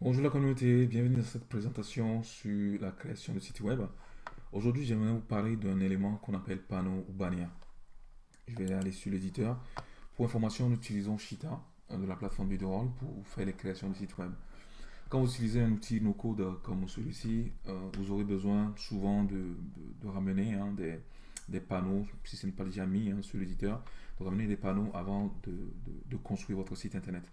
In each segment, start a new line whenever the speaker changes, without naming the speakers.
Bonjour la communauté, bienvenue dans cette présentation sur la création de site web. Aujourd'hui, j'aimerais vous parler d'un élément qu'on appelle panneau ou bannière. Je vais aller sur l'éditeur. Pour information, nous utilisons Shita de la plateforme Bidroll pour faire les créations de sites web. Quand vous utilisez un outil no-code comme celui-ci, euh, vous aurez besoin souvent de, ramener hein, des, panneaux, si ce n'est pas déjà mis hein, sur l'éditeur, de ramener des panneaux avant de construire votre site internet.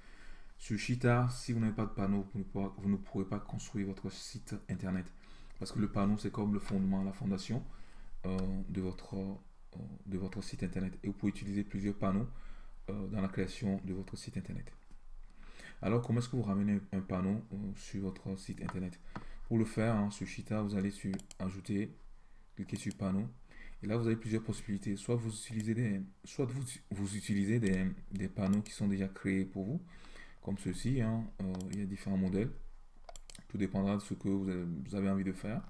Sur Shita, si vous n'avez pas de panneau, vous ne, pourrez pas construire votre site internet. Parce que le panneau, c'est comme le fondement, la fondation euh, de, votre, euh, de votre site internet. Et vous pouvez utiliser plusieurs panneaux euh, dans la création de votre site internet. Alors, comment est-ce que vous ramenez un panneau sur votre site internet? Pour le faire, hein, sur Shita, vous allez sur Ajouter, cliquez sur Panneau. Et là, vous avez plusieurs possibilités. Soit vous utilisez des, soit vous, utilisez des panneaux qui sont déjà créés pour vous comme ceci. Hein. Euh, il y a différents modèles. Tout dépendra de ce que vous avez, envie de faire.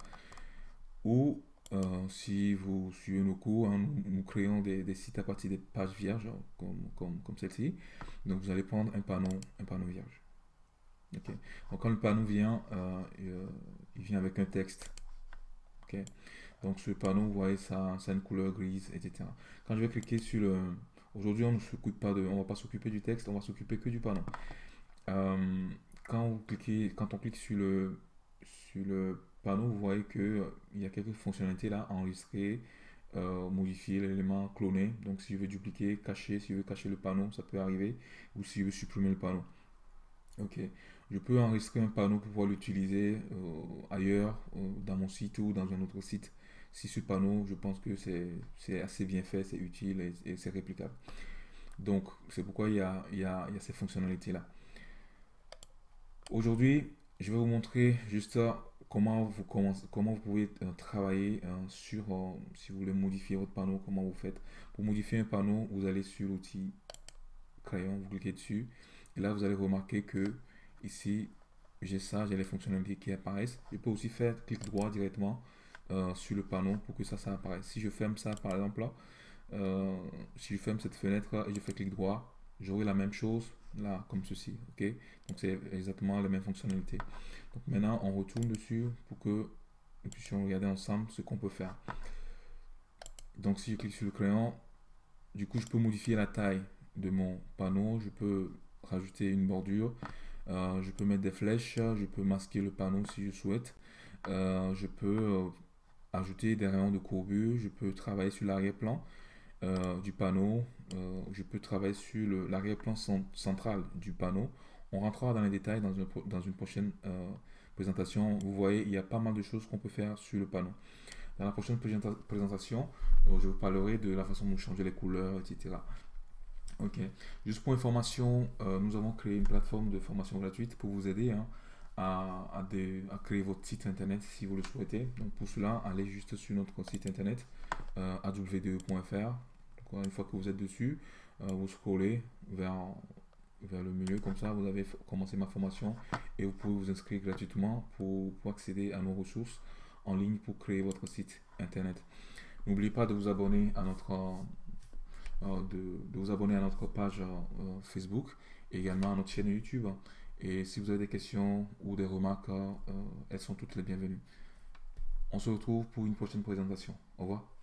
Ou euh, si vous suivez nos cours, hein, nous, créons des, sites à partir des pages vierges, comme, celle-ci. Donc vous allez prendre un panneau, un panneau vierge. Donc quand le panneau vient, euh, il vient avec un texte. Donc ce panneau, vous voyez, ça, ça a une couleur grise, etc. Quand je vais cliquer sur le... Aujourd'hui, on ne s'occupe pas de... On va pas s'occuper du texte, on va s'occuper que du panneau. Euh, quand, vous cliquez, quand on clique sur le, sur le panneau, vous voyez qu'il euh, y a quelques fonctionnalités là, enregistrer, euh, modifier l'élément, cloner. Donc si je veux dupliquer, cacher, si je veux cacher le panneau, ça peut arriver. Ou si je veux supprimer le panneau. Ok, je peux enregistrer un panneau pour pouvoir l'utiliser ailleurs, dans mon site ou dans un autre site. Si ce panneau, je pense que c'est assez bien fait, c'est utile et, c'est réplicable. Donc, c'est pourquoi il y a, il il ces fonctionnalités-là. Aujourd'hui, je vais vous montrer juste euh, comment vous, commencez, comment vous pouvez euh, travailler euh, sur, si vous voulez modifier votre panneau, comment vous faites. Pour modifier un panneau, vous allez sur l'outil crayon, vous cliquez dessus. Et là, vous allez remarquer que ici, j'ai ça, j'ai les fonctionnalités qui apparaissent. Je peux aussi faire clic droit directement sur le panneau pour que ça, ça apparaisse. Si je ferme ça, par exemple, là, si je ferme cette fenêtre et je fais clic droit, j'aurai la même chose là, comme ceci. ok? Donc, c'est exactement la même fonctionnalité. Donc, maintenant, on retourne dessus pour que nous puissions regarder ensemble ce qu'on peut faire. Donc, si je clique sur le crayon, du coup, je peux modifier la taille de mon panneau. Je peux rajouter une bordure. Euh, je peux mettre des flèches. Je peux masquer le panneau si je souhaite. Euh, je peux euh, ajouter des rayons de courbure. Je peux travailler sur l'arrière-plan. Euh, du panneau. Euh, je peux travailler sur l'arrière-plan central du panneau. On rentrera dans les détails dans une, dans une prochaine euh, présentation. Vous voyez, il y a pas mal de choses qu'on peut faire sur le panneau. Dans la prochaine présentation, je vous parlerai de la façon de changer les couleurs, etc. Ok. Juste pour information, nous avons créé une plateforme de formation gratuite pour vous aider hein, à, à, créer votre site internet si vous le souhaitez. Donc pour cela, allez juste sur notre site internet euh, awde.fr une fois que vous êtes dessus, euh, vous scrollez vers, vers le milieu, comme ça vous avez commencé ma formation et vous pouvez vous inscrire gratuitement pour, accéder à nos ressources en ligne pour créer votre site internet. N'oubliez pas de vous abonner à notre euh, de, vous abonner à notre page euh, Facebook et également à notre chaîne YouTube. Et si vous avez des questions ou des remarques, elles sont toutes les bienvenues. On se retrouve pour une prochaine présentation. Au revoir.